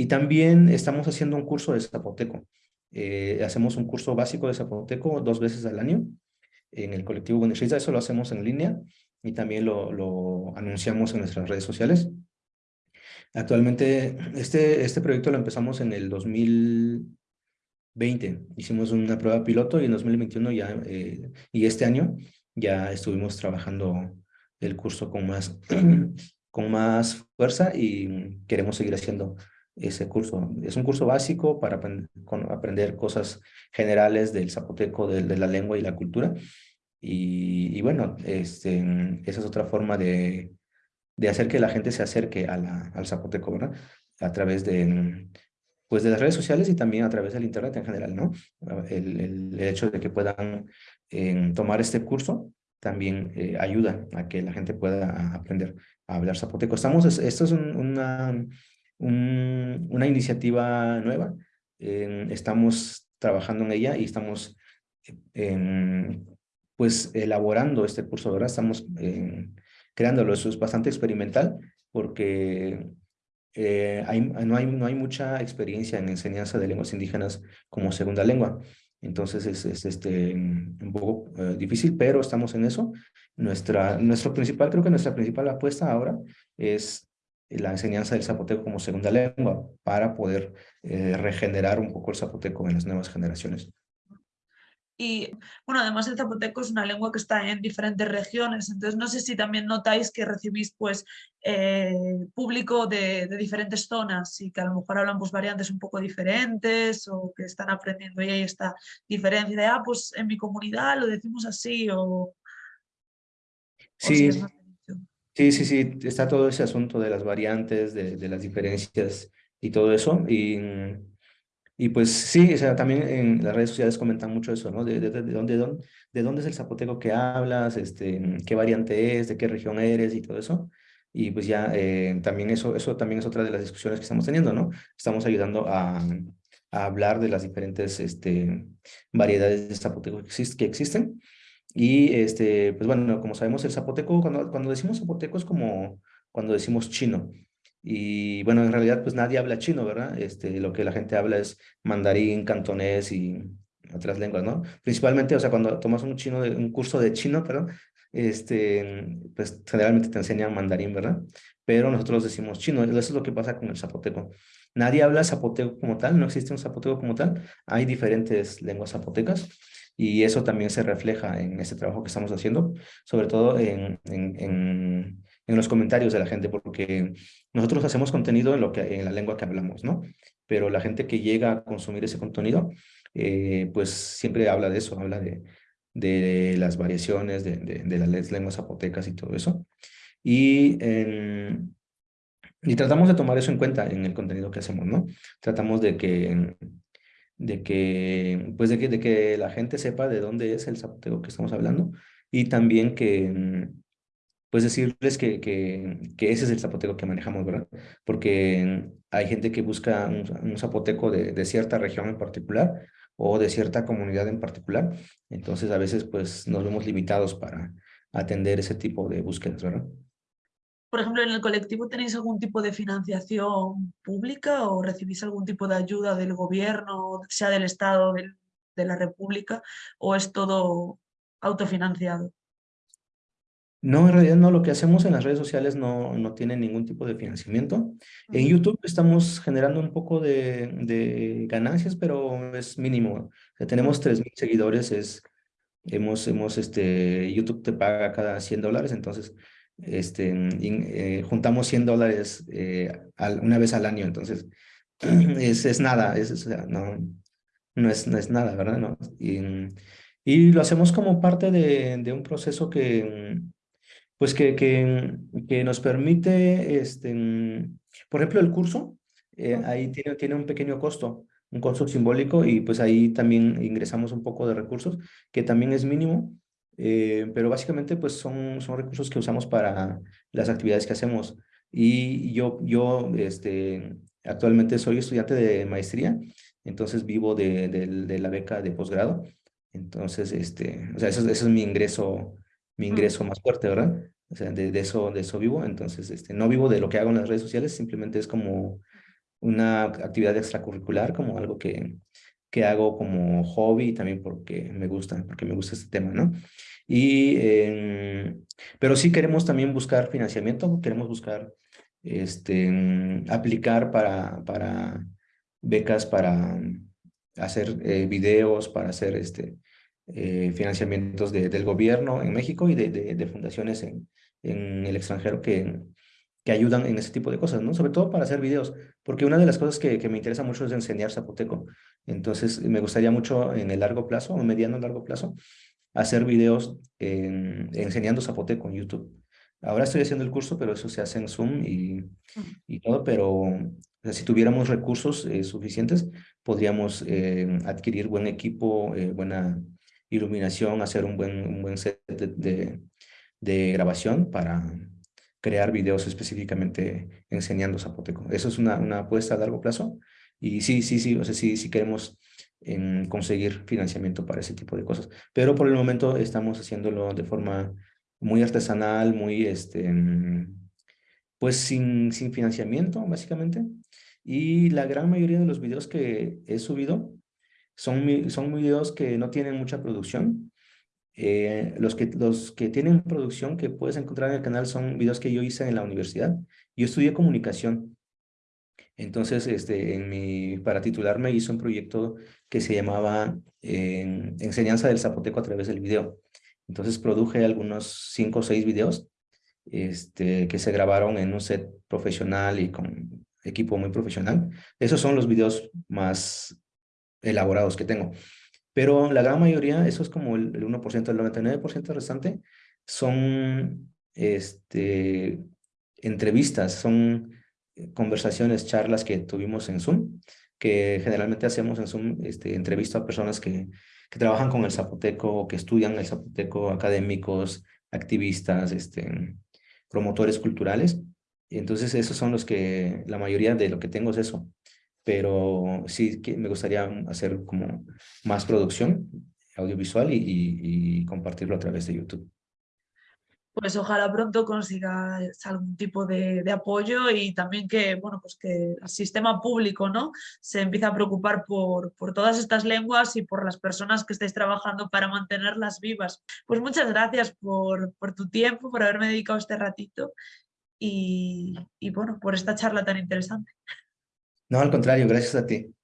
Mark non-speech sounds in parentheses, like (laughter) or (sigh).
Y también estamos haciendo un curso de zapoteco. Eh, hacemos un curso básico de zapoteco dos veces al año en el colectivo Buenisriza. Eso lo hacemos en línea y también lo, lo anunciamos en nuestras redes sociales. Actualmente, este, este proyecto lo empezamos en el 2020. Hicimos una prueba piloto y en 2021 ya, eh, y este año ya estuvimos trabajando el curso con más, (clears throat) con más fuerza y queremos seguir haciendo ese curso. Es un curso básico para aprender cosas generales del zapoteco, de, de la lengua y la cultura. Y, bueno, este, esa es otra forma de, de hacer que la gente se acerque a la, al zapoteco, ¿verdad? A través de, pues de las redes sociales y también a través del internet en general, ¿no? El, el hecho de que puedan eh, tomar este curso también eh, ayuda a que la gente pueda aprender a hablar zapoteco. Estamos, esto es una, un, una iniciativa nueva, estamos trabajando en ella y estamos pues elaborando este curso, ¿verdad? Estamos creándolo, eso es bastante experimental porque eh, no, hay, no hay mucha experiencia en enseñanza de lenguas indígenas como segunda lengua. Entonces es, es este, un poco eh, difícil, pero estamos en eso. Nuestra, nuestro principal, creo que nuestra principal apuesta ahora es la enseñanza del zapoteco como segunda lengua para poder eh, regenerar un poco el zapoteco en las nuevas generaciones. Y bueno, además el zapoteco es una lengua que está en diferentes regiones, entonces no sé si también notáis que recibís pues eh, público de, diferentes zonas y que a lo mejor hablan pues variantes un poco diferentes o que están aprendiendo y hay esta diferencia de, ah, pues en mi comunidad lo decimos así o... Sí, sí, sí, sí, está todo ese asunto de las variantes, de, de las diferencias y todo eso y y pues sí, o sea, también en las redes sociales comentan mucho eso, ¿no? De, de, de, dónde, dónde, de dónde es el zapoteco que hablas, este, qué variante es, de qué región eres y todo eso. Y pues ya eh, también eso, eso también es otra de las discusiones que estamos teniendo, ¿no? Estamos ayudando a, a hablar de las diferentes este, variedades de zapoteco que, exist que existen. Y este, pues bueno, como sabemos, el zapoteco, cuando, cuando decimos zapoteco es como cuando decimos chino. Y bueno, en realidad pues nadie habla chino, ¿verdad? Este, lo que la gente habla es mandarín, cantonés y otras lenguas, ¿no? Principalmente, o sea, cuando tomas un, chino de, un curso de chino, perdón, este, pues generalmente te enseñan mandarín, ¿verdad? Pero nosotros decimos chino, eso es lo que pasa con el zapoteco. Nadie habla zapoteco como tal, no existe un zapoteco como tal, hay diferentes lenguas zapotecas y eso también se refleja en este trabajo que estamos haciendo, sobre todo en, en, los comentarios de la gente, porque nosotros hacemos contenido en, lo que, en la lengua que hablamos, ¿no? Pero la gente que llega a consumir ese contenido, eh, pues siempre habla de eso, habla de, de las variaciones de, de, las lenguas zapotecas y todo eso. Y, y tratamos de tomar eso en cuenta en el contenido que hacemos, ¿no? Tratamos de que, de que, pues de que, de que la gente sepa de dónde es el zapoteco que estamos hablando y también que, pues decirles que, que, que, ese es el zapoteco que manejamos, ¿verdad? Porque hay gente que busca un, zapoteco de, de, cierta región en particular o de cierta comunidad en particular. Entonces, a veces, pues, nos vemos limitados para atender ese tipo de búsquedas, ¿verdad? Por ejemplo, ¿en el colectivo tenéis algún tipo de financiación pública o recibís algún tipo de ayuda del gobierno, sea del Estado, del, de la República, o es todo autofinanciado? No, en realidad no, lo que hacemos en las redes sociales no, no tiene ningún tipo de financiamiento. En YouTube estamos generando un poco de, de ganancias, pero es mínimo. O tenemos 3.000 seguidores, es, hemos, hemos, este, YouTube te paga cada 100 dólares, entonces este, eh, juntamos 100 dólares eh, una vez al año, entonces (clears throat) es, es nada, es, no, no, es, no es nada, ¿verdad? No, y, y lo hacemos como parte de, de un proceso que pues que, que, que nos permite, este, por ejemplo, el curso, eh, ahí tiene, tiene un pequeño costo, un costo simbólico y pues ahí también ingresamos un poco de recursos, que también es mínimo, eh, pero básicamente pues son, son recursos que usamos para las actividades que hacemos. Y yo, yo este, actualmente soy estudiante de maestría, entonces vivo de, de, la beca de posgrado. Entonces, este, o sea, eso es mi ingreso mi ingreso más fuerte, ¿verdad? O sea, de, eso, de eso vivo. Entonces, este, no vivo de lo que hago en las redes sociales, simplemente es como, una actividad extracurricular, como algo que, que hago como hobby también porque me gusta, porque me gusta este tema, ¿no? Y, em, pero sí queremos también buscar financiamiento, queremos buscar, este, aplicar para, para becas para hacer eh, videos, para hacer este, eh, financiamientos del gobierno en México y de, de, fundaciones en, en, el extranjero que, que ayudan en ese tipo de cosas, ¿no? Sobre todo para hacer videos, porque una de las cosas que, que me interesa mucho es enseñar zapoteco. Entonces, me gustaría mucho en el largo plazo, o mediano largo plazo, hacer videos enseñando zapoteco en YouTube. Ahora estoy haciendo el curso, pero eso se hace en Zoom y, y todo, pero si tuviéramos recursos eh, suficientes, podríamos eh, adquirir buen equipo, eh, buena iluminación, hacer un buen, un buen set de, de, grabación para crear videos específicamente enseñando zapoteco. Eso es una, una apuesta a largo plazo y sí, sí, sí, o sea, sí, sí queremos en conseguir financiamiento para ese tipo de cosas. Pero por el momento estamos haciéndolo de forma muy artesanal, muy, este, pues sin, sin financiamiento, básicamente. Y la gran mayoría de los videos que he subido son, son videos que no tienen mucha producción. Eh, los, que, los que tienen producción que puedes encontrar en el canal son videos que yo hice en la universidad. Yo estudié comunicación entonces, este, en mi, para titularme hice un proyecto que se llamaba Enseñanza del Zapoteco a través del video. Entonces produje algunos cinco o seis videos este, que se grabaron en un set profesional y con equipo muy profesional. Esos son los videos más elaborados que tengo. Pero la gran mayoría, eso es como el, el 1%, el 99% restante, son este, entrevistas, son conversaciones, charlas que tuvimos en Zoom, que generalmente hacemos en Zoom, este, entrevisto a personas que, trabajan con el zapoteco, que estudian el zapoteco, académicos, activistas, este, promotores culturales. Entonces esos son los que, la mayoría de lo que tengo es eso. Pero sí que me gustaría hacer como más producción audiovisual y compartirlo a través de YouTube pues ojalá pronto consigas algún tipo de, apoyo y también que, bueno, pues que el sistema público ¿no? se empiece a preocupar por, por todas estas lenguas y por las personas que estáis trabajando para mantenerlas vivas. Pues muchas gracias por, por tu tiempo, por haberme dedicado este ratito y, y bueno, por esta charla tan interesante. No, al contrario, gracias a ti.